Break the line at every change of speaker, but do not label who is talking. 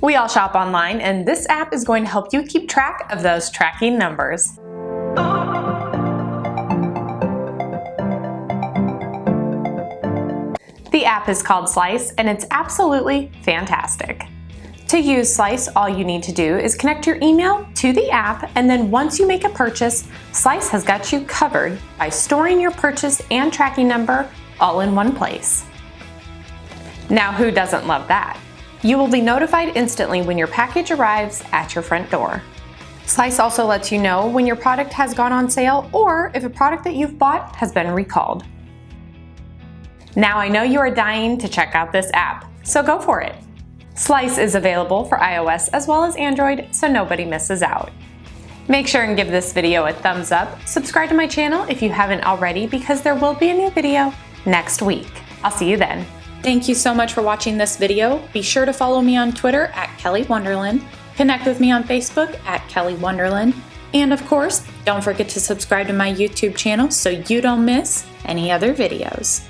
We all shop online and this app is going to help you keep track of those tracking numbers. The app is called Slice and it's absolutely fantastic. To use Slice, all you need to do is connect your email to the app and then once you make a purchase, Slice has got you covered by storing your purchase and tracking number all in one place. Now who doesn't love that? You will be notified instantly when your package arrives at your front door. Slice also lets you know when your product has gone on sale or if a product that you've bought has been recalled. Now I know you are dying to check out this app, so go for it. Slice is available for iOS as well as Android, so nobody misses out. Make sure and give this video a thumbs up, subscribe to my channel if you haven't already because there will be a new video next week. I'll see you then. Thank you so much for watching this video. Be sure to follow me on Twitter at Kelly Wonderland, connect with me on Facebook at Kelly Wonderland, and of course, don't forget to subscribe to my YouTube channel so you don't miss any other videos.